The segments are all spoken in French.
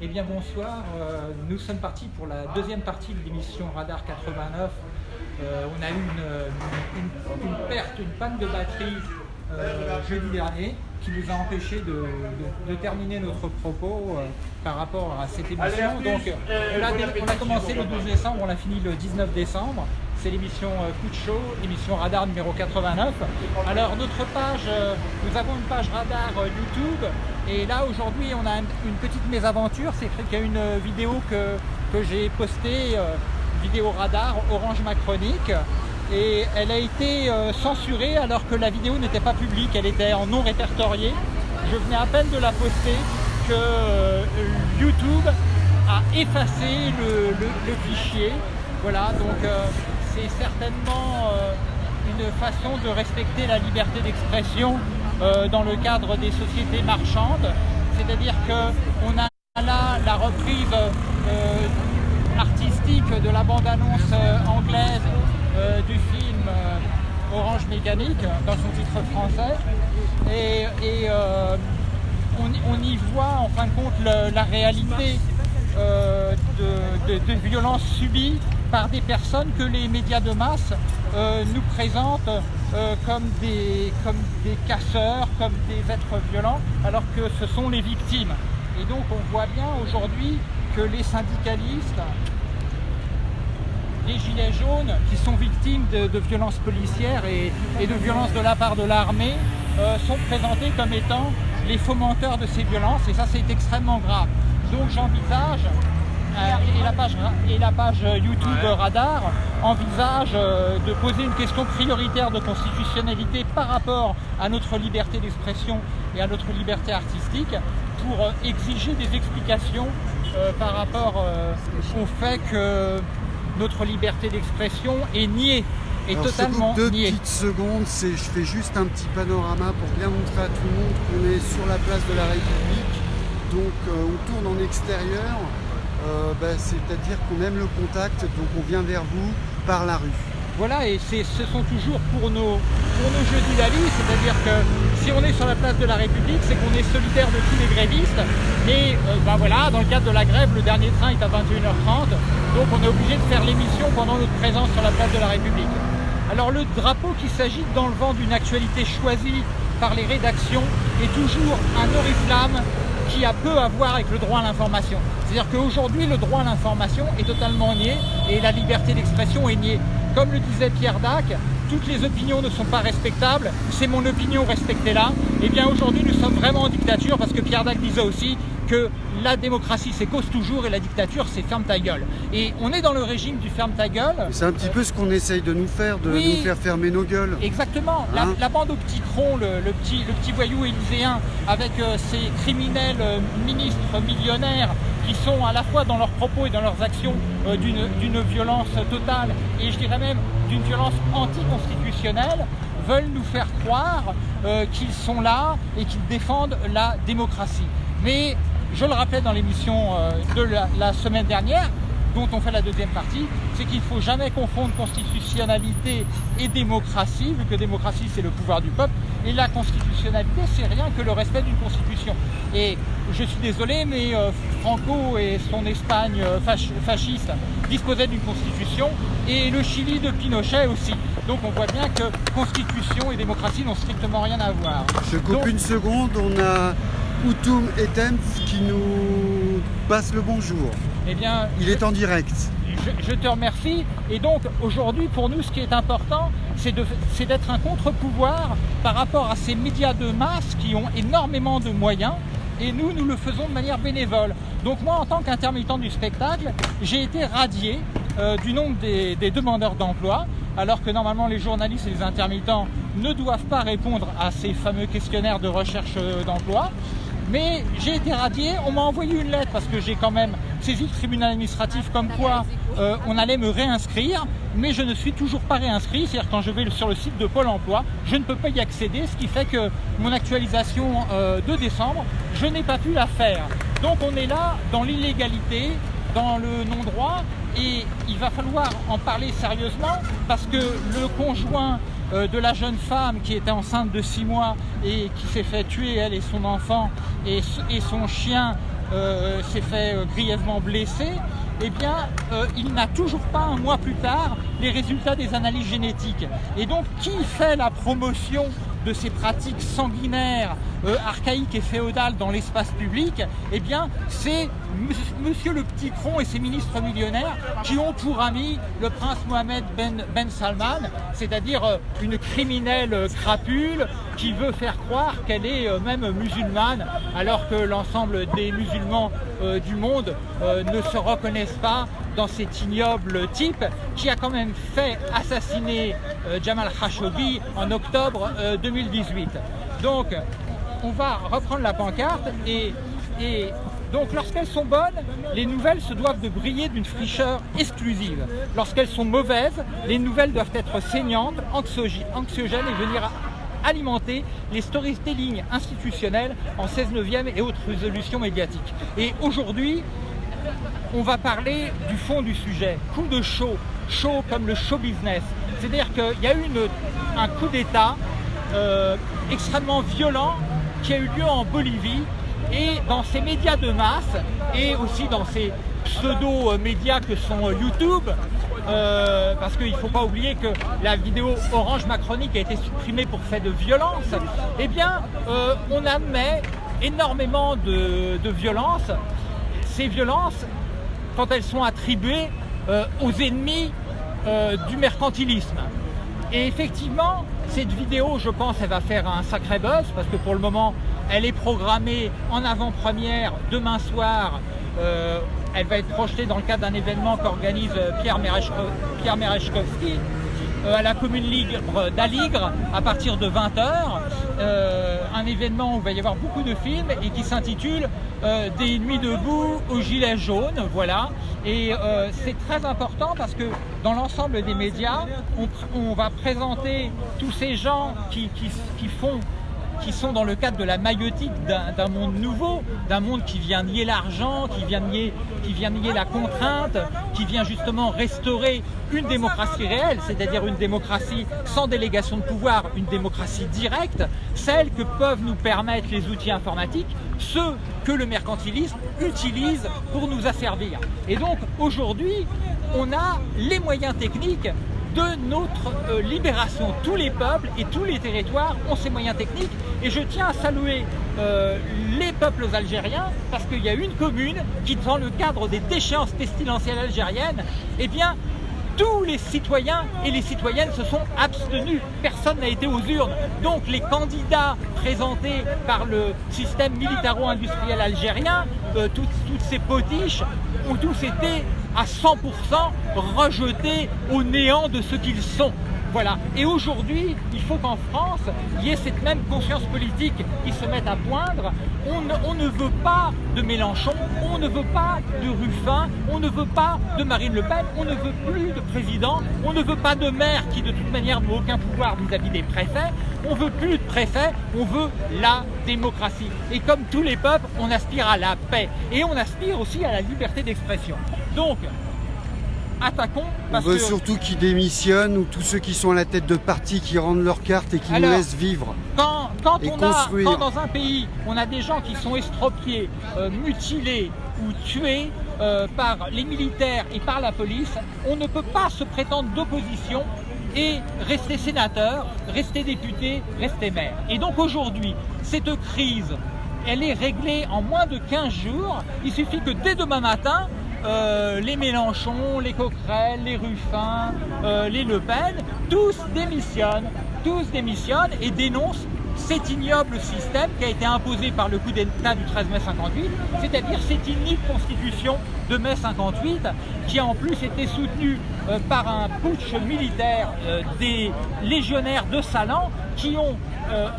Eh bien bonsoir, euh, nous sommes partis pour la deuxième partie de l'émission Radar 89. Euh, on a eu une, une- une perte, une panne de batterie euh, jeudi dernier qui nous a empêché de, de- de terminer notre propos par rapport à cette émission. Donc on a, on a commencé le 12 décembre, on l'a fini le 19 décembre. C'est l'émission euh, Coup de chaud, l'émission Radar numéro 89. Alors notre page, euh, nous avons une page Radar euh, YouTube et là aujourd'hui on a un- une petite mésaventure, c'est qu'il y a une euh, vidéo que, que j'ai postée, euh, vidéo Radar Orange Macronique et elle a été euh, censurée alors que la vidéo n'était pas publique, elle était en non répertorié. Je venais à peine de la poster que euh, YouTube a effacé le, fichier. Voilà, donc euh, c'est certainement euh, une façon de respecter la liberté d'expression euh, dans le cadre des sociétés marchandes. C'est-à-dire qu'on a là la reprise euh, artistique de la bande-annonce anglaise du film Orange Mécanique dans son titre français. Et, on, y voit en fin de compte la réalité de violences subies par des personnes que les médias de masse euh, nous présentent euh, comme, des, comme des casseurs, comme des êtres violents, alors que ce sont les victimes. Et donc on voit bien aujourd'hui que les syndicalistes, les gilets jaunes qui sont victimes de, violences policières et, de violences de la part de l'armée euh, sont présentés comme étant les fomenteurs de ces violences et ça c'est extrêmement grave. Donc j'envisage, et, la page, et la page YouTube Radar envisage euh, de poser une question prioritaire de constitutionnalité par rapport à notre liberté d'expression et à notre liberté artistique pour euh, exiger des explications euh, par rapport euh, au fait que notre liberté d'expression est niée, est Alors, totalement deux niée. petites secondes, je fais juste un petit panorama pour bien montrer à tout le monde qu'on est sur la place de la République. Donc euh, on tourne en extérieur, euh, bah, c'est-à-dire qu'on aime le contact, donc on vient vers vous par la rue. Voilà, et ce sont toujours pour nos, pour nos jeux de la c'est-à-dire que si on est sur la place de la République, c'est qu'on est solidaire de tous les grévistes. Et euh, ben voilà, dans le cadre de la grève, le dernier train est à 21h30, donc on est obligé de faire l'émission pendant notre présence sur la place de la République. Alors le drapeau qui s'agite dans le vent d'une actualité choisie par les rédactions est toujours un oriflamme qui a peu à voir avec le droit à l'information. C'est-à-dire qu'aujourd'hui, le droit à l'information est totalement nié et la liberté d'expression est niée. Comme le disait Pierre Dac, toutes les opinions ne sont pas respectables, c'est mon opinion, respectez-la. Et bien aujourd'hui, nous sommes vraiment en dictature parce que Pierre Dac disait aussi que la démocratie c'est cause toujours et la dictature c'est ferme ta gueule. Et on est dans le régime du ferme ta gueule. C'est un petit peu ce qu'on essaye de nous faire, de Oui. nous faire fermer nos gueules. Exactement. La, Hein la bande au petit tronc, le, le petit, le petit voyou élyséen, avec euh, ces criminels euh, ministres millionnaires qui sont à la fois dans leurs propos et dans leurs actions euh, d'une violence totale et je dirais même d'une violence anticonstitutionnelle, veulent nous faire croire euh, qu'ils sont là et qu'ils défendent la démocratie. Mais je le rappelais dans l'émission euh, de la- la semaine dernière, dont on fait la deuxième partie, c'est qu'il ne faut jamais confondre constitutionnalité et démocratie, vu que démocratie c'est le pouvoir du peuple, et la constitutionnalité c'est rien que le respect d'une constitution. Et je suis désolé, mais euh, Franco et son Espagne euh, fasciste disposaient d'une constitution, et le Chili de Pinochet aussi. Donc on voit bien que constitution et démocratie n'ont strictement rien à voir. Je coupe Donc- une seconde, on a Outoum et Tempf qui nous passe le bonjour. Eh bien, Il est en direct. Je, je te remercie. Et donc aujourd'hui, pour nous, ce qui est important, c'est d'être un contre-pouvoir par rapport à ces médias de masse qui ont énormément de moyens. Et nous, nous le faisons de manière bénévole. Donc moi, en tant qu'intermittent du spectacle, j'ai été radié euh, du nombre des, des demandeurs d'emploi, alors que normalement les journalistes et les intermittents ne doivent pas répondre à ces fameux questionnaires de recherche euh, d'emploi. Mais j'ai été radié, on m'a envoyé une lettre parce que j'ai quand même saisi le tribunal administratif comme quoi euh, on allait me réinscrire, mais je ne suis toujours pas réinscrit, c'est-à-dire quand je vais sur le site de Pôle emploi, je ne peux pas y accéder, ce qui fait que mon actualisation euh, de décembre, je n'ai pas pu la faire. Donc on est là dans l'illégalité, dans le non-droit, et il va falloir en parler sérieusement parce que le conjoint de la jeune femme qui était enceinte de 6 mois et qui s'est fait tuer, elle et son enfant, et, et son chien s'est fait grièvement blesser, eh bien, il n'a toujours pas un mois plus tard les résultats des analyses génétiques. Et donc, qui fait la promotion de ces pratiques sanguinaires, euh, archaïques et féodales dans l'espace public, eh bien, c'est Monsieur le Petit Cron et ses ministres millionnaires qui ont pour ami le prince Mohamed Ben, ben Salman, c'est-à-dire euh, une criminelle euh, crapule qui veut faire croire qu'elle est même musulmane, alors que l'ensemble des musulmans du monde ne se reconnaissent pas dans cet ignoble type qui a quand même fait assassiner euh, Jamal Khashoggi en octobre 2018. Euh, donc, on va reprendre la pancarte et donc lorsqu'elles sont bonnes, les nouvelles se doivent de briller d'une fricheur exclusive. Lorsqu'elles sont mauvaises, les nouvelles doivent être saignantes, anxiogènes et venir alimenter les storytelling institutionnels en 16 neuvième et autres résolutions médiatiques. Et aujourd'hui, on va parler du fond du sujet, coup de show, show comme le show business. C'est-à-dire qu'il y a eu un coup d'État euh, extrêmement violent qui a eu lieu en Bolivie et dans ces médias de masse et aussi dans ces pseudo-médias que sont YouTube, euh, parce qu'il ne faut pas oublier que la vidéo Orange Macronique a été supprimée pour fait de violence, eh bien, euh, on admet énormément de, de violence. Ces violences, quand elles sont attribuées euh, aux ennemis euh, du mercantilisme. Et effectivement, cette vidéo, je pense, elle va faire un sacré buzz parce que pour le moment, elle est programmée en avant-première demain soir. Euh, elle va être projetée dans le cadre d'un événement qu'organise Pierre, Merechkowski à la commune libre d'Aligre à partir de 20h. un événement où il va y avoir beaucoup de films et qui s'intitule euh, des nuits debout aux gilets jaunes, voilà. Et euh, c'est très important parce que dans l'ensemble des médias, on, va présenter tous ces gens qui font qui sont dans le cadre de la maïotique d'un monde nouveau, d'un monde qui vient nier l'argent, qui vient nier, qui vient nier la contrainte, qui vient justement restaurer une démocratie réelle, c'est-à-dire une démocratie sans délégation de pouvoir, une démocratie directe, celle que peuvent nous permettre les outils informatiques, ceux que le mercantilisme utilise pour nous asservir. Et donc aujourd'hui, on a les moyens techniques de notre euh, libération. Tous les peuples et tous les territoires ont ces moyens techniques et je tiens à saluer euh, les peuples algériens parce qu'il y a une commune qui, dans le cadre des déchéances pestilentielles algériennes, eh bien, tous les citoyens et les citoyennes se sont abstenus. Personne n'a été aux urnes. Donc les candidats présentés par le système militaro-industriel algérien, euh, toutes, toutes ces potiches, ont tous été à 100% rejetés au néant de ce qu'ils sont. Voilà. Et aujourd'hui, il faut qu'en France, il y ait cette même conscience politique qui se mette à poindre. On ne, ne, veut pas de Mélenchon, on ne veut pas de Ruffin, on ne veut pas de Marine Le Pen, on ne veut plus de président, on ne veut pas de maire qui de toute manière n'a aucun pouvoir vis-à-vis des préfets, on veut plus de préfets, on veut la démocratie. Et comme tous les peuples, on aspire à la paix et on aspire aussi à la liberté d'expression. Donc, attaquons. Parce On veut surtout qu'ils démissionnent ou tous ceux qui sont à la tête de partis qui rendent leur carte et qui nous laissent vivre. Quand, quand on A, quand dans un pays, on a des gens qui sont estropiés, euh, mutilés ou tués euh, par les militaires et par la police, on ne peut pas se prétendre d'opposition et rester sénateur, rester député, rester maire. Et donc aujourd'hui, cette crise, elle est réglée en moins de 15 jours. Il suffit que dès demain matin, euh, les Mélenchon, les Coquerel, les Ruffin, euh, les Le Pen, tous démissionnent, tous démissionnent et dénoncent cet ignoble système qui a été imposé par le coup d'État du 13 mai 58, c'est-à-dire cette inique constitution de mai 58 qui a en plus été soutenue euh, par un putsch militaire des légionnaires de Salan qui ont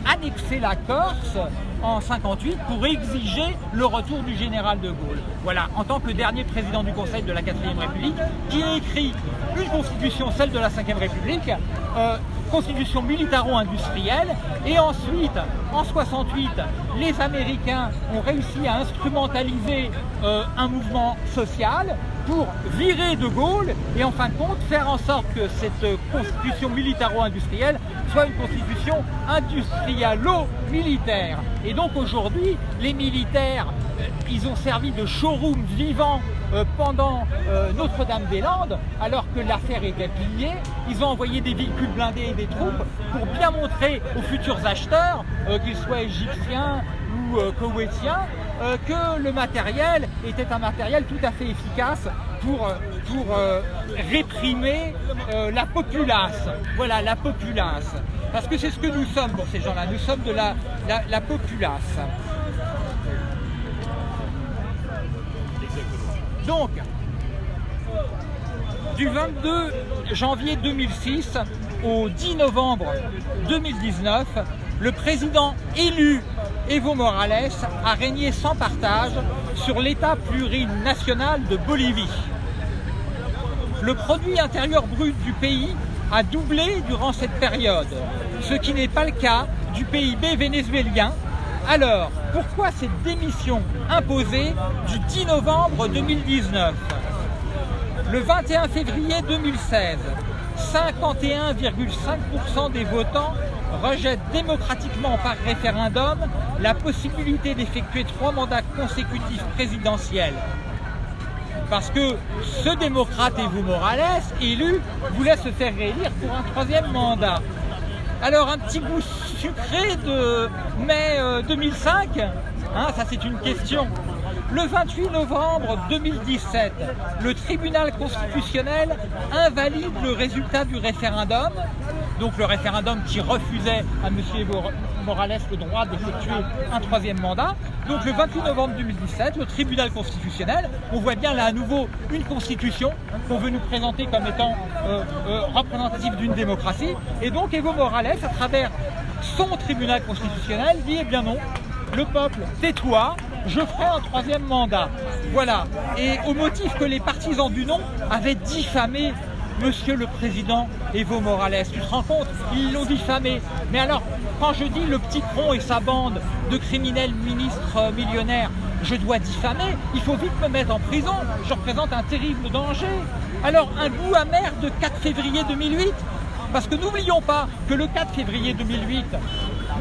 annexé la Corse en 58 pour exiger le retour du général de Gaulle. Voilà, en tant que dernier président du Conseil de la 4ème République, qui a écrit une constitution, celle de la 5ème République, euh, constitution militaro-industrielle, et ensuite, en 68, les Américains ont réussi à instrumentaliser euh, un mouvement social pour virer de Gaulle et en fin de compte faire en sorte que cette constitution militaro-industrielle soit une constitution industrialo-militaire. Et donc aujourd'hui, les militaires ils ont servi de showroom vivant euh, pendant euh, Notre-Dame-des-Landes, alors que l'affaire était pliée. Ils ont envoyé des véhicules blindés et des troupes pour bien montrer aux futurs acheteurs, qu'ils soient égyptiens ou koweïtiens, que le matériel était un matériel tout à fait efficace pour, réprimer la populace. Voilà, la populace. Parce que c'est ce que nous sommes pour ces gens-là, nous sommes de la, populace. Donc, du 22 janvier 2006 au 10 novembre 2019, le président élu Evo Morales a régné sans partage sur l'État plurinational de Bolivie. Le produit intérieur brut du pays a doublé durant cette période, ce qui n'est pas le cas du PIB vénézuélien. Alors, pourquoi cette démission imposée du 10 novembre 2019 Le 21 février 2016, 51,5% des votants rejettent démocratiquement par référendum la possibilité d'effectuer trois mandats consécutifs présidentiels parce que ce démocrate Evo Morales, élu, voulait se faire réélire pour un troisième mandat. Alors un petit goût sucré de mai 2005, euh, hein, ça c'est une question. Le 28 novembre 2017, le tribunal constitutionnel invalide le résultat du référendum, donc le référendum qui refusait à M. Morales le droit d'effectuer un troisième mandat. Donc le 28 novembre 2017, le tribunal constitutionnel, on voit bien là à nouveau une constitution qu'on veut nous présenter comme étant euh, euh, représentative d'une démocratie. Et donc Evo Morales, à travers son tribunal constitutionnel, dit eh bien non, le peuple, tais-toi, je ferai un troisième mandat. Voilà. Et au motif que les partisans du non avaient diffamé Monsieur le Président Evo Morales. Tu te rends compte? Ils l'ont diffamé. Mais alors, quand je dis le petit Cron et sa bande de criminels ministres euh, millionnaires, je dois diffamer, il faut vite me mettre en prison, je représente un terrible danger. Alors, un goût amer de 4 février 2008 Parce que n'oublions pas que le 4 février 2008,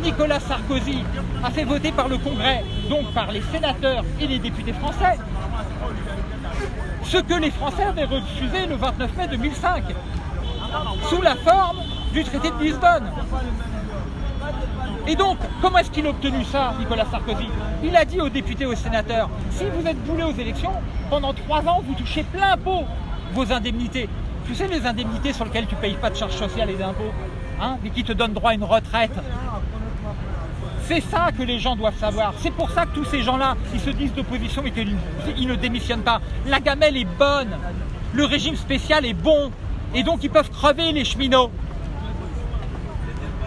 Nicolas Sarkozy a fait voter par le Congrès, donc par les sénateurs et les députés français, ce que les Français avaient refusé le 29 mai 2005, sous la forme du traité de Lisbonne. Et donc, comment est-ce qu'il a obtenu ça, Nicolas Sarkozy? Il a dit aux députés et aux sénateurs, si vous êtes boulé aux élections, pendant trois ans, vous touchez plein pot vos indemnités. Tu sais, les indemnités sur lesquelles tu ne payes pas de charges sociales et d'impôts, hein, mais qui te donnent droit à une retraite. C'est ça que les gens doivent savoir. C'est pour ça que tous ces gens-là, ils se disent d'opposition mais qu'ils ne démissionnent pas. La gamelle est bonne, le régime spécial est bon, et donc ils peuvent crever les cheminots.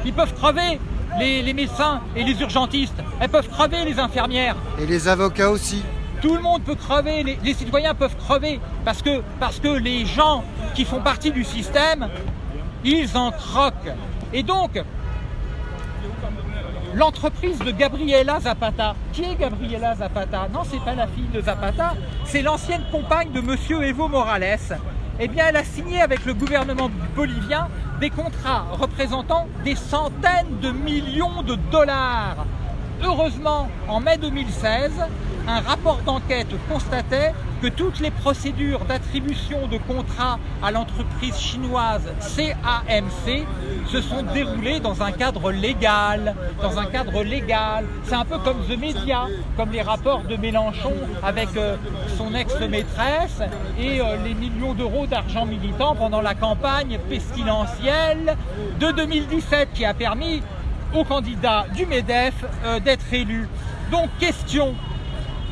Ils peuvent crever les, médecins et les urgentistes. Elles peuvent crever les infirmières. Et les avocats aussi. Tout le monde peut crever, les, les, citoyens peuvent crever parce que, parce que les gens qui font partie du système, ils en croquent. Et donc, l'entreprise de Gabriela Zapata. Qui est Gabriela Zapata Non, c'est pas la fille de Zapata, c'est l'ancienne compagne de Monsieur Evo Morales. Eh bien, elle a signé avec le gouvernement bolivien des contrats représentant des centaines de millions de dollars. Heureusement, en mai 2016, un rapport d'enquête constatait que toutes les procédures d'attribution de contrats à l'entreprise chinoise CAMC se sont déroulées dans un cadre légal. Dans un cadre légal. C'est un peu comme The Media, comme les rapports de Mélenchon avec euh, son ex-maîtresse et euh, les millions d'euros d'argent militant pendant la campagne pestilentielle de 2017 qui a permis au candidat du MEDEF euh, d'être élu. Donc question,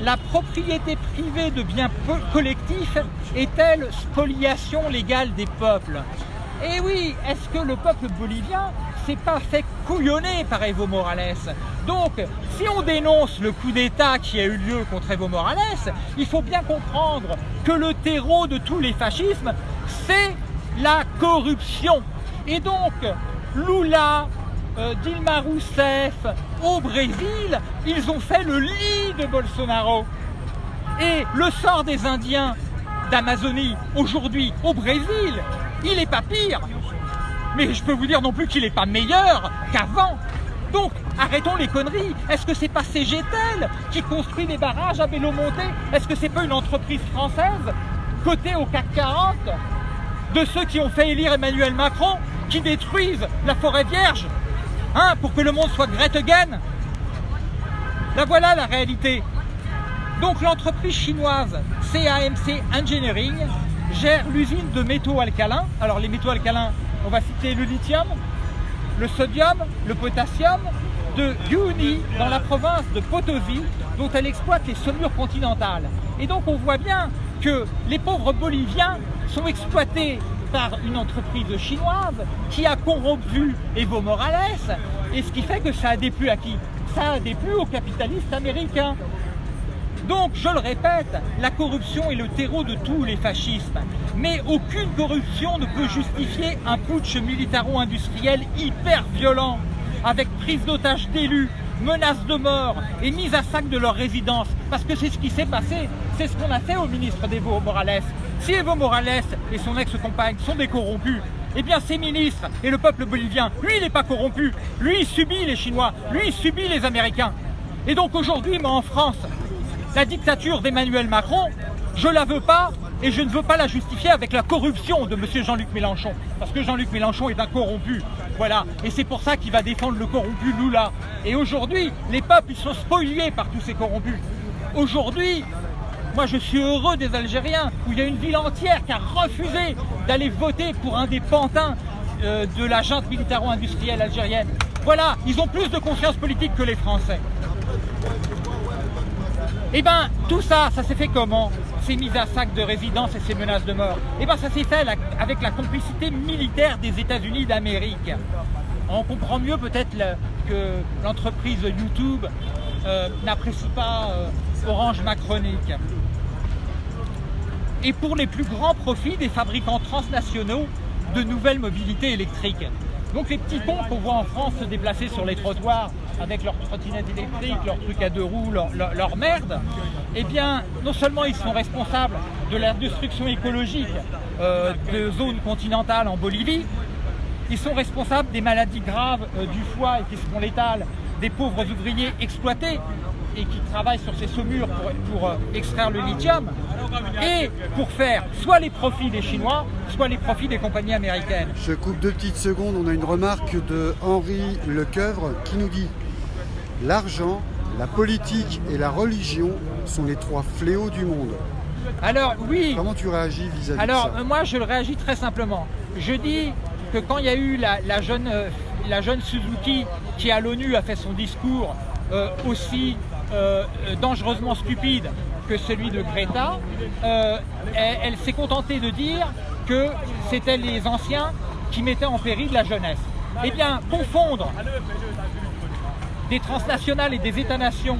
la propriété privée de biens collectifs est-elle spoliation légale des peuples? Eh oui, est-ce que le peuple bolivien s'est pas fait couillonner par Evo Morales? Donc, si on dénonce le coup d'État qui a eu lieu contre Evo Morales, il faut bien comprendre que le terreau de tous les fascismes, c'est la corruption. Et donc, Lula, euh, Dilma Rousseff au Brésil, ils ont fait le lit de Bolsonaro. Et le sort des Indiens d'Amazonie aujourd'hui au Brésil, il n'est pas pire. Mais je peux vous dire non plus qu'il n'est pas meilleur qu'avant. Donc, arrêtons les conneries. Est-ce que c'est pas CGTEL qui construit les barrages à Bélomonté Est-ce que c'est pas une entreprise française cotée au CAC 40 de ceux qui ont fait élire Emmanuel Macron, qui détruisent la forêt vierge, pour que le monde soit Gretagen La voilà la réalité. Donc l'entreprise chinoise CAMC Engineering gère l'usine de métaux alcalins. Alors les métaux alcalins, on va citer le lithium, le sodium, le potassium, de Yuni dans la province de Potosi, dont elle exploite les saumures continentales. Et donc on voit bien que les pauvres Boliviens sont exploités par une entreprise chinoise qui a corrompu Evo Morales, et ce qui fait que ça a déplu à qui? Ça a déplu aux capitalistes américains. Donc, je le répète, la corruption est le terreau de tous les fascismes. Mais aucune corruption ne peut justifier un putsch militaro-industriel hyper violent, avec prise d'otages d'élus, menaces de mort et mise à sac de leur résidence. Parce que c'est ce qui s'est passé, c'est ce qu'on a fait au ministre d'Evo Morales. Si Evo Morales et son ex-compagne sont des corrompus, eh bien ces ministres et le peuple bolivien, lui il n'est pas corrompu, lui il subit les Chinois, lui il subit les Américains. Et donc aujourd'hui, moi en France, la dictature d'Emmanuel Macron, je la veux pas et je ne veux pas la justifier avec la corruption de M. Jean-Luc Mélenchon. Parce que Jean-Luc Mélenchon est un corrompu. Voilà. Et c'est pour ça qu'il va défendre le corrompu Lula. Et aujourd'hui, les peuples, ils sont spoliés par tous ces corrompus. Aujourd'hui, moi je suis heureux des Algériens, où il y a une ville entière qui a refusé d'aller voter pour un des pantins euh, de la militaro-industrielle algérienne. Voilà, ils ont plus de confiance politique que les Français. Eh bien, tout ça, ça s'est fait comment? Ces mises à sac de résidence et ces menaces de mort Eh bien, ça s'est fait avec la complicité militaire des États-Unis d'Amérique. On comprend mieux peut-être que l'entreprise YouTube euh, n'apprécie pas euh, Orange Macronique. Et pour les plus grands profits des fabricants transnationaux de nouvelles mobilités électriques. Donc les petits cons qu'on voit en France se déplacer sur les trottoirs avec leurs trottinettes électriques, leurs trucs à deux roues, leur, merde, eh bien, non seulement ils sont responsables de la destruction écologique euh, de zones continentales en Bolivie, ils sont responsables des maladies graves euh, du foie et qui seront létales des pauvres ouvriers exploités et qui travaillent sur ces saumures pour, euh, extraire le lithium et pour faire soit les profits des Chinois, soit les profits des compagnies américaines. Je coupe deux petites secondes, on a une remarque de Henri Lecoeuvre qui nous dit L'argent, la politique et la religion sont les trois fléaux du monde. Alors oui. Comment tu réagis vis-à-vis de ça Alors moi je le réagis très simplement. Je dis que quand il y a eu la, jeune, euh, la jeune Suzuki qui à l'ONU a fait son discours euh, aussi euh, dangereusement stupide que celui de Greta, elle s'est contentée de dire que c'était les anciens qui mettaient en péril la jeunesse. Eh bien, confondre des transnationales et des États-nations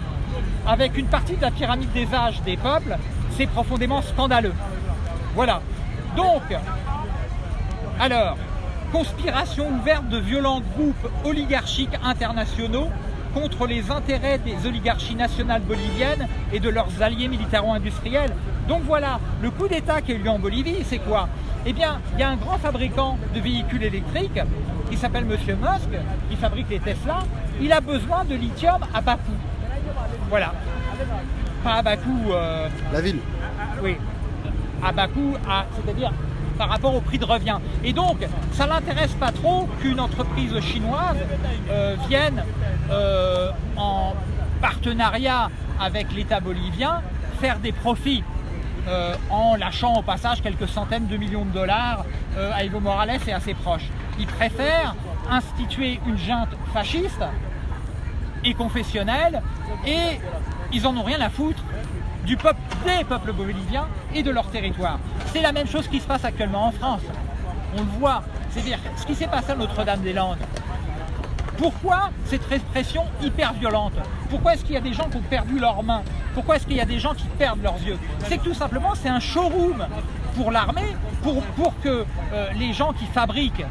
avec une partie de la pyramide des âges des peuples, c'est profondément scandaleux. Voilà. Donc, alors, conspiration ouverte de violents groupes oligarchiques internationaux contre les intérêts des oligarchies nationales boliviennes et de leurs alliés militaro-industriels. Donc voilà, le coup d'État qui a eu lieu en Bolivie, c'est quoi? Eh bien, il y a un grand fabricant de véhicules électriques qui s'appelle Monsieur Musk, qui fabrique les Tesla, il a besoin de lithium à bas coût. Voilà. Pas à bas coût. Euh, La ville. Oui. À bas coût, c'est-à-dire par rapport au prix de revient. Et donc, ça ne l'intéresse pas trop qu'une entreprise chinoise euh, vienne euh, en partenariat avec l'État bolivien faire des profits en lâchant au passage quelques centaines de millions de dollars à Evo Morales et à ses proches. Il préfère instituer une junte fasciste et confessionnelle et ils en ont rien à foutre du peuple, des peuples boliviens et de leur territoire. C'est la même chose qui se passe actuellement en France. On le voit, c'est-à-dire ce qui s'est passé à Notre-Dame-des-Landes. Pourquoi cette répression hyper violente? Pourquoi est-ce qu'il y a des gens qui ont perdu leurs mains? Pourquoi est-ce qu'il y a des gens qui perdent leurs yeux? C'est que tout simplement c'est un showroom pour l'armée, pour, que euh, les gens qui fabriquent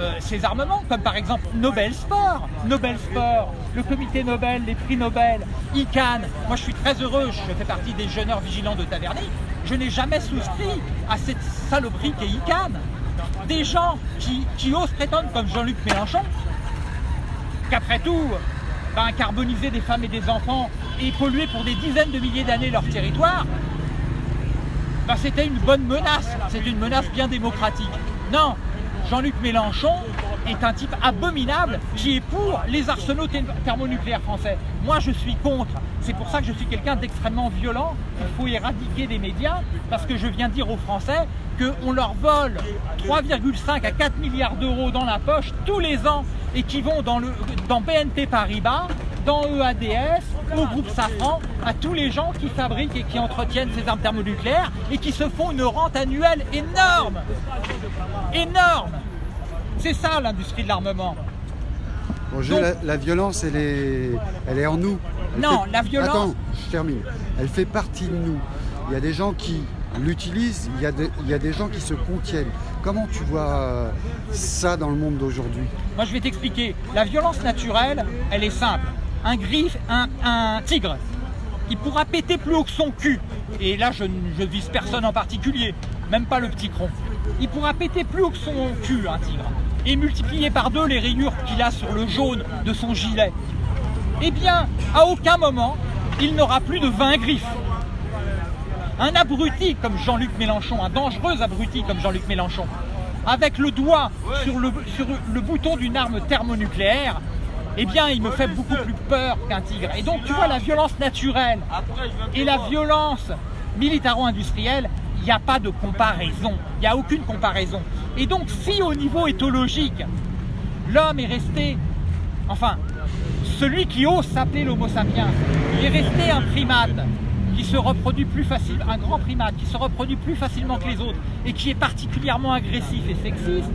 euh, ces armements, comme par exemple Nobel Sport, Nobel Sport, le comité Nobel, les prix Nobel, ICANN. Moi, je suis très heureux, je fais partie des jeûneurs vigilants de Taverny. Je n'ai jamais souscrit à cette saloperie qu'est ICANN. Des gens qui, qui osent prétendre, comme Jean-Luc Mélenchon, qu'après tout, ben, carboniser des femmes et des enfants et polluer pour des dizaines de milliers d'années leur territoire, ben, c'était une bonne menace, c'est une menace bien démocratique. Non, Jean-Luc Mélenchon est un type abominable qui est pour les arsenaux thermonucléaires français. Moi, je suis contre. C'est pour ça que je suis quelqu'un d'extrêmement violent. Il faut éradiquer des médias parce que je viens dire aux Français qu'on leur vole 3,5 à 4 milliards d'euros dans la poche tous les ans et qui vont dans, le, dans BNP Paribas, dans EADS, au groupe Safran, à tous les gens qui fabriquent et qui entretiennent ces armes thermonucléaires et qui se font une rente annuelle énorme Énorme C'est ça l'industrie de l'armement. Bonjour, la, violence, elle est, elle est en nous. non, la violence... Attends, je termine. Elle fait partie de nous. Il y a des gens qui l'utilisent, il, il, y a des gens qui se contiennent. Comment tu vois euh, ça dans le monde d'aujourd'hui? Moi, je vais t'expliquer. La violence naturelle, elle est simple. Un griffe, un, tigre, il pourra péter plus haut que son cul. Et là, je ne vise personne en particulier, même pas le petit cron il pourra péter plus haut que son cul, un tigre, et multiplier par deux les rayures qu'il a sur le jaune de son gilet. Eh bien, à aucun moment, il n'aura plus de 20 griffes. Un abruti comme Jean-Luc Mélenchon, un dangereux abruti comme Jean-Luc Mélenchon, avec le doigt sur le bouton d'une arme thermonucléaire, eh bien, il me fait beaucoup plus peur qu'un tigre. Et donc, tu vois, la violence naturelle et la violence militaro-industrielle, il n'y a pas de comparaison, il n'y a aucune comparaison. Et donc si au niveau éthologique, l'homme est resté, enfin, celui qui ose s'appeler l'homo sapiens, est resté un primate qui se reproduit plus facilement, un grand primate qui se reproduit plus facilement que les autres et qui est particulièrement agressif et sexiste,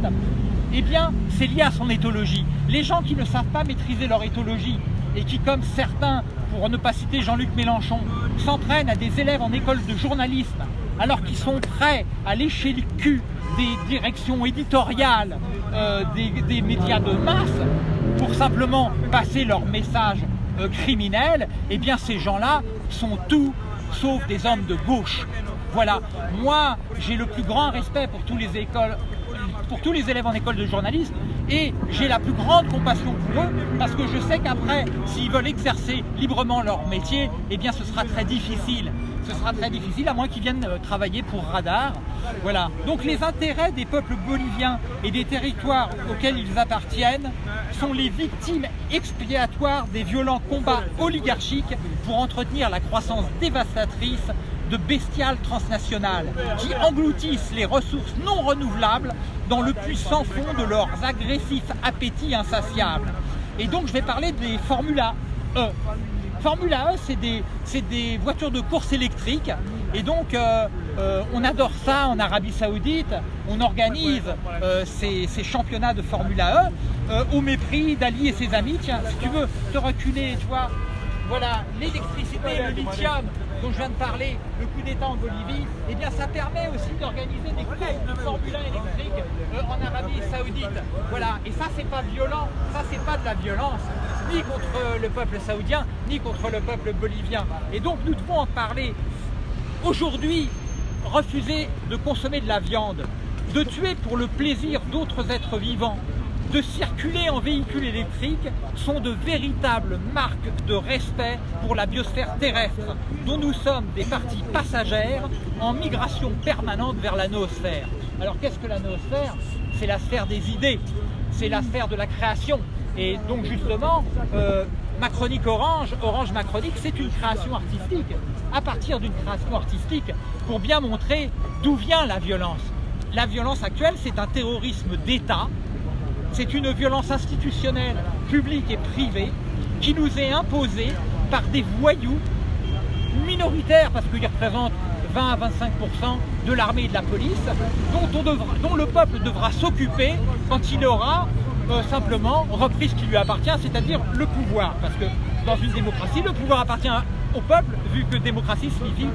eh bien, c'est lié à son éthologie. Les gens qui ne savent pas maîtriser leur éthologie et qui, comme certains, pour ne pas citer Jean-Luc Mélenchon, s'entraînent à des élèves en école de journalisme alors qu'ils sont prêts à lécher le cul des directions éditoriales euh, des, médias de masse pour simplement passer leur message euh, criminel, eh bien ces gens-là sont tout sauf des hommes de gauche. Voilà, moi j'ai le plus grand respect pour tous les écoles, pour tous les élèves en école de journalisme et j'ai la plus grande compassion pour eux parce que je sais qu'après, s'ils veulent exercer librement leur métier, eh bien ce sera très difficile ce sera très difficile, à moins qu'ils viennent euh, travailler pour Radar. Voilà. Donc les intérêts des peuples boliviens et des territoires auxquels ils appartiennent sont les victimes expiatoires des violents combats oligarchiques pour entretenir la croissance dévastatrice de bestiales transnationales qui engloutissent les ressources non renouvelables dans le puissant fond de leurs agressifs appétits insatiables. Et donc je vais parler des Formula E. Formula E, c'est des, des, voitures de course électriques. Et donc, euh, euh, on adore ça en Arabie Saoudite. On organise euh, ces, championnats de Formula E au mépris d'Ali et ses amis. Tiens, si tu veux te reculer, tu vois, voilà, l'électricité, le lithium dont je viens de parler, le coup d'État en Bolivie, eh bien ça permet aussi d'organiser des courses de Formule 1 électrique en Arabie Saoudite. Voilà, et ça c'est pas violent, ça c'est pas de la violence, ni contre le peuple saoudien, ni contre le peuple bolivien. Et donc nous devons en parler. Aujourd'hui, refuser de consommer de la viande, de tuer pour le plaisir d'autres êtres vivants, de circuler en véhicule électrique sont de véritables marques de respect pour la biosphère terrestre, dont nous sommes des parties passagères en migration permanente vers la noosphère. Alors qu'est-ce que la noosphère? C'est la sphère des idées, c'est la sphère de la création. Et donc justement, euh, Macronique Orange, Orange Macronique, c'est une création artistique. À partir d'une création artistique, pour bien montrer d'où vient la violence. La violence actuelle, c'est un terrorisme d'État c'est une violence institutionnelle, publique et privée, qui nous est imposée par des voyous minoritaires, parce qu'ils représentent 20 à 25% de l'armée et de la police, dont le peuple devra s'occuper quand il aura euh, simplement repris ce qui lui appartient, c'est-à-dire le pouvoir. Parce que dans une démocratie, le pouvoir appartient au peuple, vu que démocratie signifie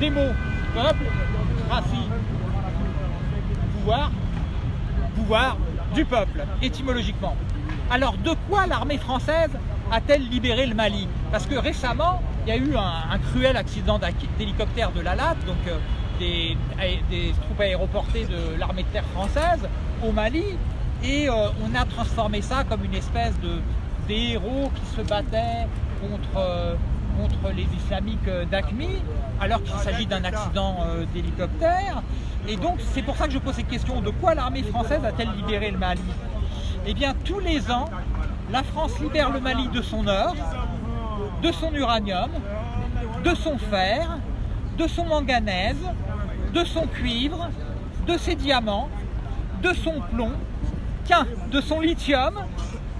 démo, peuple, cratie, pouvoir, pouvoir du peuple, étymologiquement. Alors de quoi l'armée française a-t-elle libéré le Mali? Parce que récemment, il y a eu un, cruel accident d'hélicoptère de la LAT, donc euh, des, troupes aéroportées de l'armée de terre française au Mali, et euh, on a transformé ça comme une espèce de, héros qui se battaient contre, contre les islamiques d'Aqmi, alors qu'il s'agit d'un accident d'hélicoptère. Et donc c'est pour ça que je pose cette question, de quoi l'armée française a-t-elle libéré le Mali? Eh bien tous les ans, la France libère le Mali de son or, de son uranium, de son fer, de son manganèse, de son cuivre, de ses diamants, de son plomb, qu'un, de son lithium,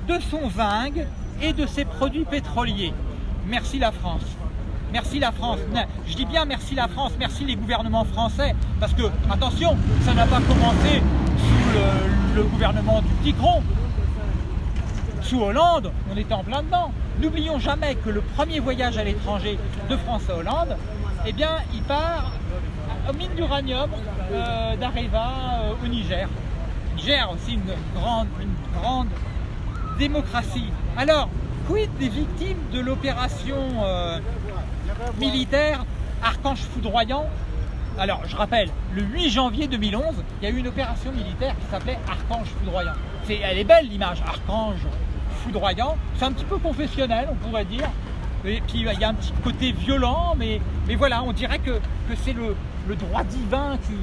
de son zinc et de ses produits pétroliers. Merci la France. Merci la France. Je dis bien merci la France, merci les gouvernements français, parce que, attention, ça n'a pas commencé sous le, gouvernement du petit cron. Sous Hollande, on était en plein dedans. N'oublions jamais que le premier voyage à l'étranger de France à Hollande, eh bien, il part aux mines d'uranium euh, d'Areva euh, au Niger. Niger aussi une grande, une grande démocratie. Alors, quid des victimes de l'opération euh, militaire Archange foudroyant? Alors, je rappelle, le 8 janvier 2011, il y a eu une opération militaire qui s'appelait Archange foudroyant. elle est belle l'image, Archange foudroyant. C'est un petit peu confessionnel, on pourrait dire. Et puis il y a un petit côté violent, mais, mais voilà, on dirait que, que c'est le, le, droit divin qui,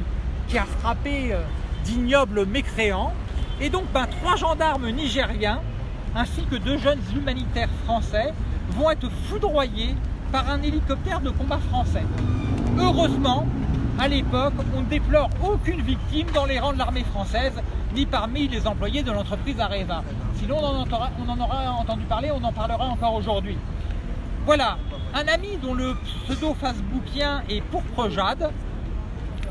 qui a frappé euh, d'ignobles mécréants. Et donc ben, trois gendarmes nigériens ainsi que deux jeunes humanitaires français vont être foudroyés par un hélicoptère de combat français. Heureusement, à l'époque, on ne déplore aucune victime dans les rangs de l'armée française, ni parmi les employés de l'entreprise Areva. Sinon, on en, on en aura entendu parler, on en parlera encore aujourd'hui. Voilà, un ami dont le pseudo facebookien est Pourpre Jade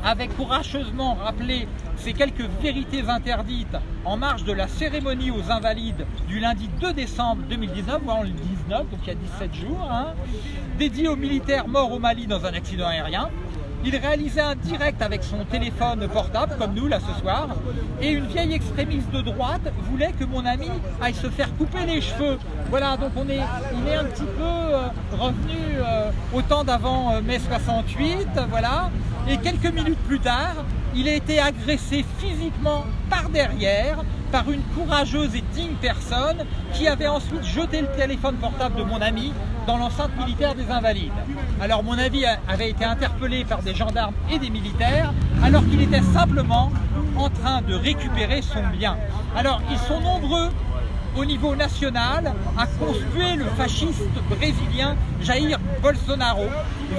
avait courageusement rappelé ces quelques vérités interdites en marge de la cérémonie aux Invalides du lundi 2 décembre 2019, voire le 19, donc il y a 17 jours, hein, dédié aux militaires morts au Mali dans un accident aérien. Il réalisait un direct avec son téléphone portable, comme nous là ce soir, et une vieille extrémiste de droite voulait que mon ami aille se faire couper les cheveux. Voilà, donc on est, il est un petit peu euh, revenu euh, au temps d'avant euh, mai 68, voilà, et quelques minutes plus tard, il a été agressé physiquement par derrière par une courageuse et digne personne qui avait ensuite jeté le téléphone portable de mon ami dans l'enceinte militaire des Invalides. Alors mon ami avait été interpellé par des gendarmes et des militaires alors qu'il était simplement en train de récupérer son bien. Alors ils sont nombreux au niveau national à conspuer le fasciste brésilien Jair Bolsonaro,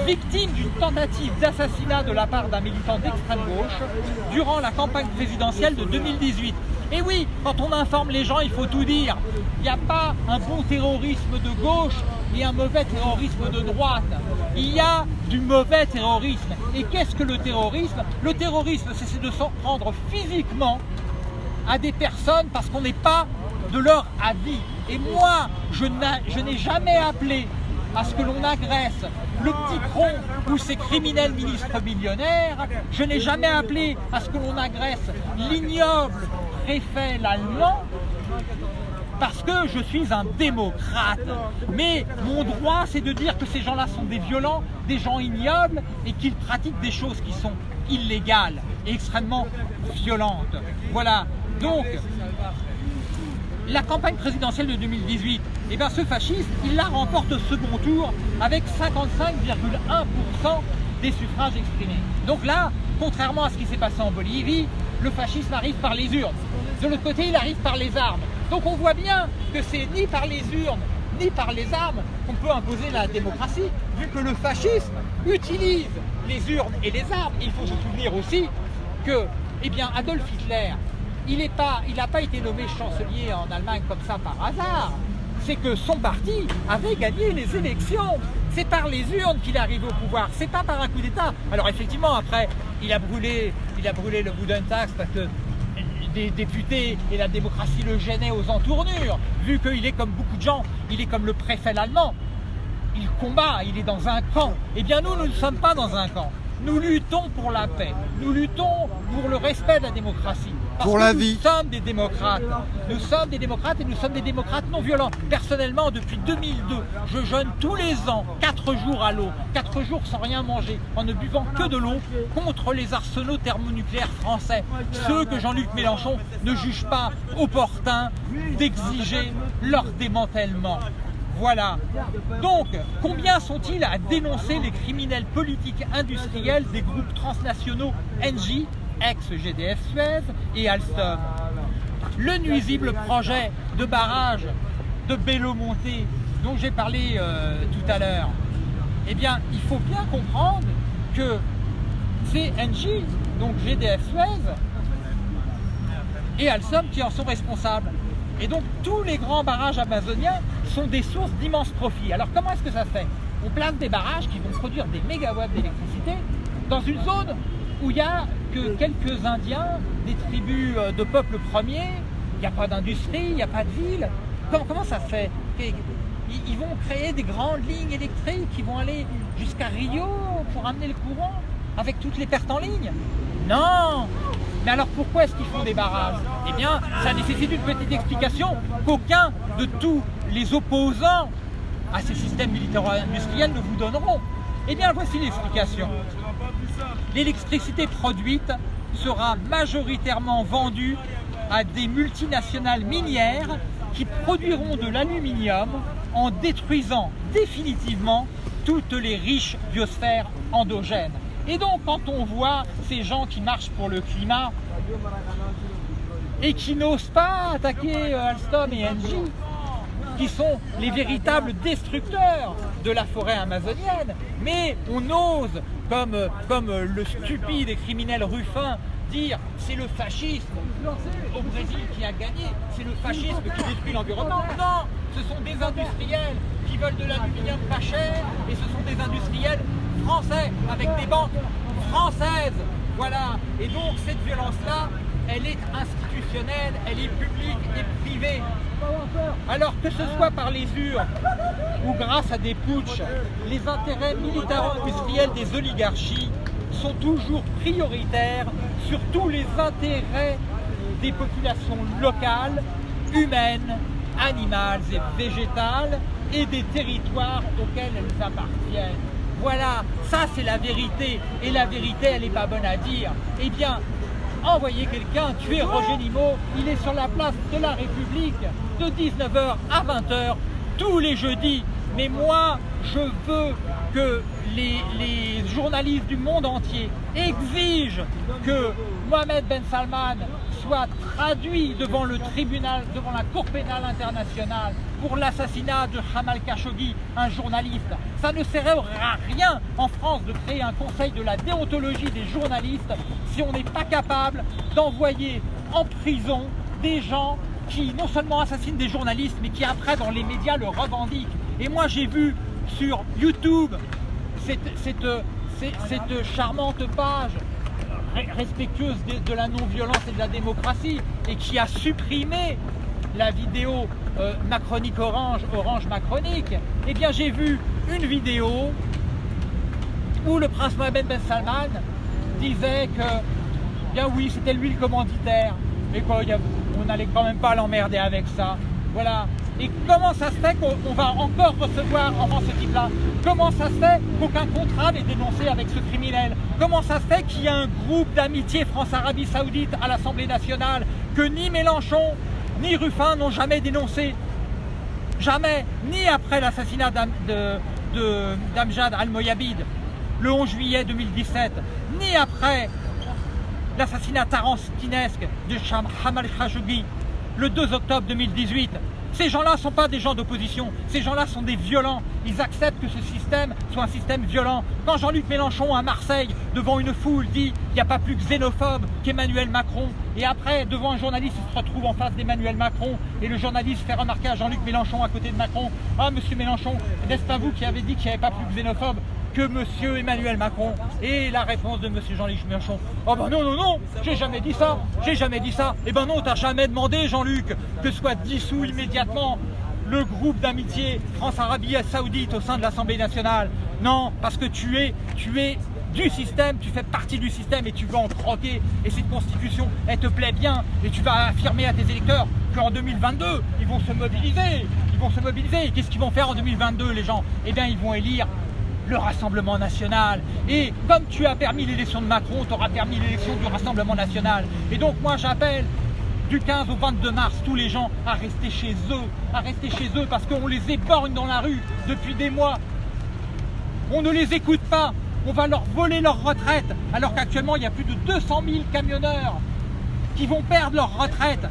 victime d'une tentative d'assassinat de la part d'un militant d'extrême gauche durant la campagne présidentielle de 2018. Et oui, quand on informe les gens, il faut tout dire. Il n'y a pas un bon terrorisme de gauche et un mauvais terrorisme de droite. Il y a du mauvais terrorisme. Et qu'est-ce que le terrorisme? Le terrorisme, c'est de s'en prendre physiquement à des personnes parce qu'on n'est pas de leur avis. Et moi, je n'ai jamais appelé à ce que l'on agresse le petit cron ou ses criminels ministres millionnaires. Je n'ai jamais appelé à ce que l'on agresse l'ignoble préfet l'allemand parce que je suis un démocrate. Mais mon droit, c'est de dire que ces gens-là sont des violents, des gens ignobles et qu'ils pratiquent des choses qui sont illégales et extrêmement violentes. Voilà. Donc, la campagne présidentielle de 2018, et eh bien ce fasciste, il la remporte au second tour avec 55,1% des suffrages exprimés. Donc là, contrairement à ce qui s'est passé en Bolivie, le fascisme arrive par les urnes. De l'autre côté, il arrive par les armes. Donc on voit bien que c'est ni par les urnes, ni par les armes qu'on peut imposer la démocratie, vu que le fascisme utilise les urnes et les armes. Il faut se souvenir aussi que eh bien, Adolf Hitler, il n'a pas, été nommé chancelier en Allemagne comme ça par hasard. C'est que son parti avait gagné les élections. C'est par les urnes qu'il arrive au pouvoir, c'est pas par un coup d'État. Alors effectivement, après, il a brûlé, il a brûlé le taxe parce que des députés et la démocratie le gênaient aux entournures, vu qu'il est comme beaucoup de gens, il est comme le préfet allemand. Il combat, il est dans un camp. Eh bien nous, nous ne sommes pas dans un camp. Nous luttons pour la paix, nous luttons pour le respect de la démocratie Parce Pour que la nous vie. sommes des démocrates. Nous sommes des démocrates et nous sommes des démocrates non violents. Personnellement, depuis 2002, je jeûne tous les ans, 4 jours à l'eau, 4 jours sans rien manger, en ne buvant que de l'eau, contre les arsenaux thermonucléaires français. Ceux que Jean-Luc Mélenchon ne juge pas opportun d'exiger leur démantèlement. Voilà. Donc, combien sont-ils à dénoncer les criminels politiques industriels des groupes transnationaux NJ, ex-GDF Suez et Alstom Le nuisible projet de barrage de Bello-Monté dont j'ai parlé euh, tout à l'heure, eh bien, il faut bien comprendre que c'est NJ, donc GDF Suez, et Alstom qui en sont responsables. Et donc tous les grands barrages amazoniens sont des sources d'immenses profits. Alors comment est-ce que ça se fait? On place des barrages qui vont produire des mégawatts d'électricité dans une zone où il n'y a que quelques Indiens, des tribus euh, de peuples premiers, il n'y a pas d'industrie, il n'y a pas de ville. Comment, ça fait? Ils, ils vont créer des grandes lignes électriques qui vont aller jusqu'à Rio pour amener le courant avec toutes les pertes en ligne? Non! Mais alors pourquoi est-ce qu'ils font des barrages? Eh bien, ça nécessite une petite explication qu'aucun de tous les opposants à ces systèmes militaro-industriels ne vous donneront. Eh bien, voici l'explication. L'électricité produite sera majoritairement vendue à des multinationales minières qui produiront de l'aluminium en détruisant définitivement toutes les riches biosphères endogènes. Et donc, quand on voit ces gens qui marchent pour le climat et qui n'osent pas attaquer euh, Alstom et Engie, qui sont les véritables destructeurs de la forêt amazonienne, mais on ose, comme, comme le stupide et criminel Ruffin, dire c'est le fascisme au Brésil qui a gagné, c'est le fascisme qui détruit l'environnement. Non, ce sont des industriels qui veulent de l'aluminium pas cher et ce sont des industriels français avec des banques françaises. Voilà. Et donc cette violence-là, elle est institutionnelle, elle est publique et privée. Alors que ce soit par les urnes ou grâce à des putschs, les intérêts militaro-industriels des oligarchies sont toujours prioritaires sur tous les intérêts des populations locales, humaines, animales et végétales et des territoires auxquels elles appartiennent. Voilà, ça c'est la vérité. Et la vérité, elle n'est pas bonne à dire. Eh bien, envoyez quelqu'un tuer Roger Limo. Il est sur la place de la République de 19h à 20h tous les jeudis. Mais moi, je veux que les, les, journalistes du monde entier exigent que Mohamed Ben Salman traduit devant le tribunal, devant la Cour pénale internationale pour l'assassinat de Jamal Khashoggi, un journaliste. Ça ne servira à rien en France de créer un conseil de la déontologie des journalistes si on n'est pas capable d'envoyer en prison des gens qui non seulement assassinent des journalistes, mais qui après dans les médias le revendiquent. Et moi j'ai vu sur YouTube cette, cette charmante page respectueuse de, la non-violence et de la démocratie et qui a supprimé la vidéo euh, macronique orange, orange macronique, eh bien j'ai vu une vidéo où le prince Mohamed Ben Salman disait que, bien oui, c'était lui le commanditaire, mais quoi, on n'allait quand même pas l'emmerder avec ça. Voilà. Et comment ça se fait qu'on va encore recevoir en France ce type-là Comment ça se fait qu'aucun contrat n'est dénoncé avec ce criminel? Comment ça se fait qu'il y a un groupe d'amitié France-Arabie Saoudite à l'Assemblée nationale que ni Mélenchon ni Ruffin n'ont jamais dénoncé? Jamais, ni après l'assassinat d'Amjad Al-Moyabid le 11 juillet 2017, ni après l'assassinat tarantinesque de Hamal Khashoggi le 2 octobre 2018. Ces gens-là ne sont pas des gens d'opposition, ces gens-là sont des violents. Ils acceptent que ce système soit un système violent. Quand Jean-Luc Mélenchon à Marseille, devant une foule, dit qu'il n'y a pas plus xénophobe qu'Emmanuel Macron, et après, devant un journaliste, il se retrouve en face d'Emmanuel Macron, et le journaliste fait remarquer à Jean-Luc Mélenchon à côté de Macron, « Ah, monsieur Mélenchon, n'est-ce pas vous qui avez dit qu'il n'y avait pas plus xénophobe que monsieur Emmanuel Macron Et la réponse de monsieur Jean-Luc Mélenchon Oh ben non, non, non, j'ai jamais dit ça, j'ai jamais dit ça. Eh ben non, t'as jamais demandé, Jean-Luc, que soit dissous immédiatement le groupe d'amitié France-Arabie Saoudite au sein de l'Assemblée nationale. Non, parce que tu es, tu es du système, tu fais partie du système et tu veux en croquer. Et cette constitution, elle te plaît bien. Et tu vas affirmer à tes électeurs qu'en 2022, ils vont se mobiliser. Ils vont se mobiliser. Qu'est-ce qu'ils vont faire en 2022, les gens? Eh bien, ils vont élire le Rassemblement National. Et comme tu as permis l'élection de Macron, tu auras permis l'élection du Rassemblement National. Et donc, moi, j'appelle du 15 au 22 mars tous les gens à rester chez eux, à rester chez eux parce qu'on les éborgne dans la rue depuis des mois. On ne les écoute pas, on va leur voler leur retraite alors qu'actuellement il y a plus de 200 000 camionneurs qui vont perdre leur retraite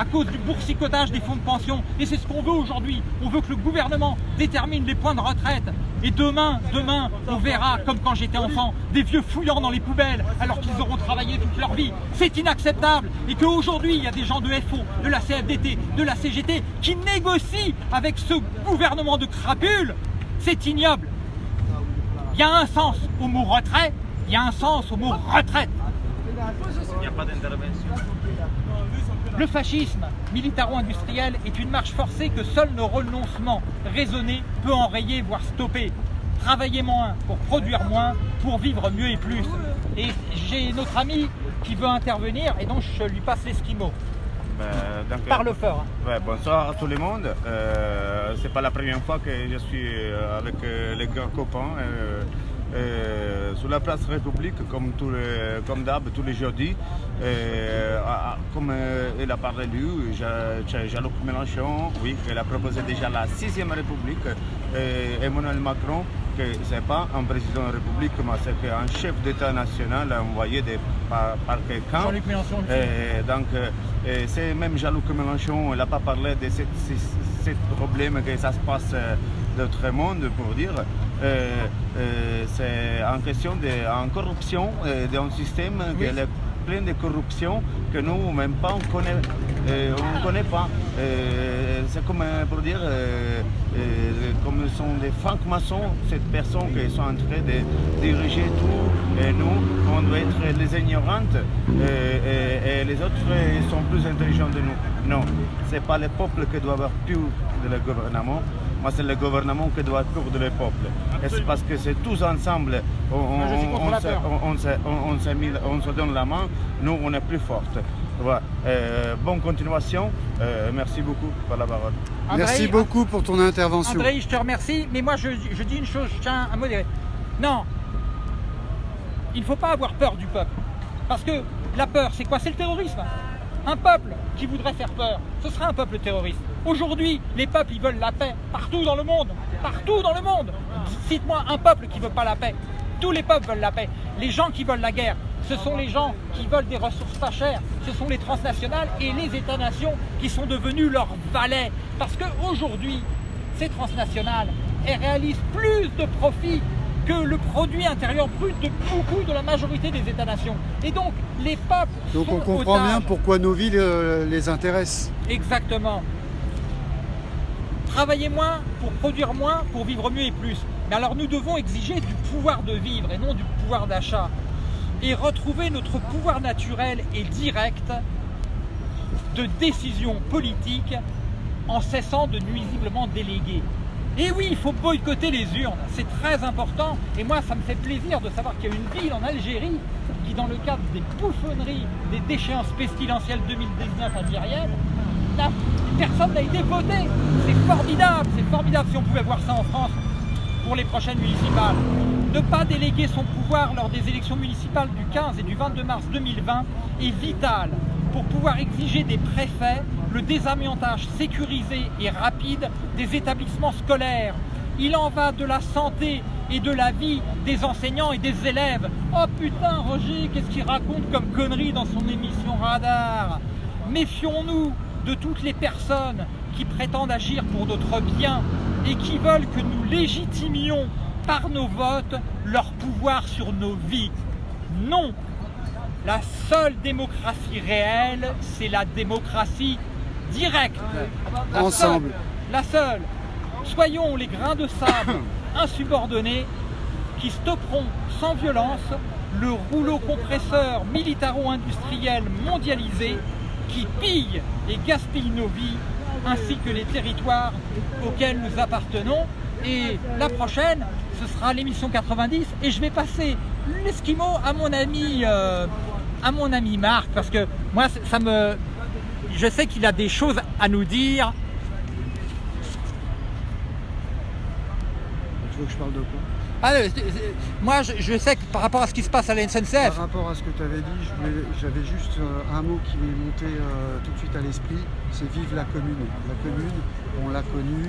à cause du boursicotage des fonds de pension. Et c'est ce qu'on veut aujourd'hui. On veut que le gouvernement détermine les points de retraite. Et demain, demain, on verra, comme quand j'étais enfant, des vieux fouillant dans les poubelles alors qu'ils auront travaillé toute leur vie. C'est inacceptable. Et qu'aujourd'hui, il y a des gens de FO, de la CFDT, de la CGT qui négocient avec ce gouvernement de crapules. C'est ignoble. Il y a un sens au mot retrait, il y a un sens au mot retraite. Il n'y a pas d'intervention. Le fascisme militaro-industriel est une marche forcée que seul nos renoncements raisonnés peut enrayer, voire stopper. Travailler moins pour produire moins, pour vivre mieux et plus. Et j'ai notre ami qui veut intervenir et donc je lui passe l'esquimau. Donc, Parle fort. hein. ouais, bonsoir à tout le monde. Euh, c'est pas la première fois que je suis euh, avec euh, les grands copains euh, euh, sur la place République, comme, tous les- comme d'hab, tous les jeudis. Euh, comme euh, il a parlé lui, Jean- Jean- Jean-Luc Mélenchon, oui, il a proposé déjà la sixième République. Et Emmanuel Macron, que ce n'est pas un président de la République, mais c'est un chef d'État national envoyé de- par, par quelqu'un. Jean-Luc Mélenchon. le dit. Et donc, euh, c'est même Jean-Luc Mélenchon, il n'a pas parlé de ce problème que ça se passe euh, d'autre monde, pour dire. Euh, euh, c'est en question de en corruption euh, d'un système qui est plein de corruption que nous, même pas, on connaît, euh, on ne connaît pas. Euh, c'est comme pour dire, euh, comme ce sont des francs-maçons, cette personne qui sont en train de diriger tout, et nous, on doit être les ignorantes, et, et les autres sont plus intelligents de nous. Non, ce n'est pas le peuple qui doit avoir peur de le gouvernement, mais c'est le gouvernement qui doit avoir peur de le peuple. Et c'est parce que c'est tous ensemble, on, se- peur. on- on se, on- on se mis- on se donne la main, nous on est plus fortes. Voilà. Euh, bonne continuation, Euh, merci beaucoup pour la parole. Merci beaucoup pour ton intervention. André, je te remercie, mais moi je, je dis une chose, je tiens à modérer. Non, il ne faut pas avoir peur du peuple. Parce que la peur, c'est quoi? C'est le terrorisme. Un peuple qui voudrait faire peur, ce serait un peuple terroriste. Aujourd'hui, les peuples, ils veulent la paix partout dans le monde. Partout dans le monde. Cite-moi un peuple qui ne veut pas la paix. Tous les peuples veulent la paix. Les gens qui veulent la guerre, ce sont les gens qui veulent des ressources pas chères. Ce sont les transnationales et les États-nations qui sont devenus leurs valets. Parce qu'aujourd'hui, ces transnationales, elles réalisent plus de profits que le produit intérieur brut de beaucoup de la majorité des États-nations. Et donc, les peuples Donc sont on comprend otages. bien pourquoi nos villes euh, les intéressent. Exactement. Travailler moins pour produire moins, pour vivre mieux et plus. Mais alors nous devons exiger du pouvoir de vivre et non du pouvoir d'achat. Et retrouver notre pouvoir naturel et direct de décision politique en cessant de nuisiblement déléguer. Et oui, il faut boycotter les urnes, c'est très important. Et moi, ça me fait plaisir de savoir qu'il y a une ville en Algérie qui, dans le cadre des bouffonneries des déchéances pestilentielles 2019 algériennes, personne n'a été voté. C'est formidable, c'est formidable si on pouvait voir ça en France pour les prochaines municipales. Ne pas déléguer son pouvoir lors des élections municipales du 15 et du 22 mars 2020 est vital pour pouvoir exiger des préfets le désamiantage sécurisé et rapide des établissements scolaires. Il en va de la santé et de la vie des enseignants et des élèves. Oh putain, Roger, qu'est-ce qu'il raconte comme connerie dans son émission Radar Méfions-nous de toutes les personnes qui prétendent agir pour notre bien et qui veulent que nous légitimions par nos votes leur pouvoir sur nos vies. Non, la seule démocratie réelle, c'est la démocratie directe. La Ensemble. seule- la seule. Soyons les grains de sable insubordonnés qui stopperont sans violence le rouleau compresseur militaro-industriel mondialisé qui pille et gaspille nos vies ainsi que les territoires auxquels nous appartenons. Et la prochaine, ce sera l'émission 90 et je vais passer l'esquimau à mon ami euh, à mon ami Marc parce que moi ça me je sais qu'il a des choses à nous dire. Tu veux que je parle de quoi? Ah, moi, je, sais que par rapport à ce qui se passe à la SNCF. Par rapport à ce que tu avais dit, j'avais juste euh, un mot qui m'est monté euh, tout de suite à l'esprit, c'est vive la commune. La commune, on l'a connue,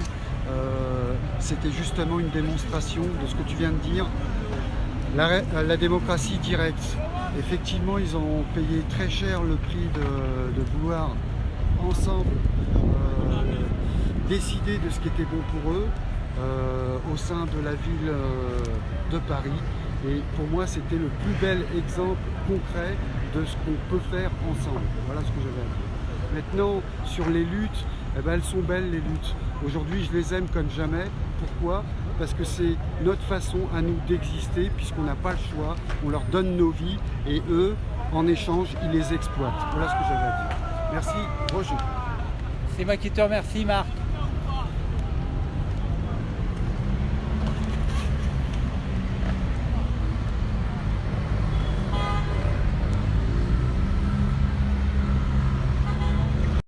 euh, c'était justement une démonstration de ce que tu viens de dire, la, démocratie directe. Effectivement, ils ont payé très cher le prix de, vouloir ensemble décider de ce qui était bon pour eux, euh, au sein de la ville euh, de Paris. Et pour moi, c'était le plus bel exemple concret de ce qu'on peut faire ensemble. Voilà ce que j'avais à dire. Maintenant, sur les luttes, eh ben, elles sont belles les luttes. Aujourd'hui, je les aime comme jamais. Pourquoi? Parce que c'est notre façon à nous d'exister, puisqu'on n'a pas le choix. On leur donne nos vies et eux, en échange, ils les exploitent. Voilà ce que j'avais à dire. Merci, Roger. C'est moi qui te remercie, Marc.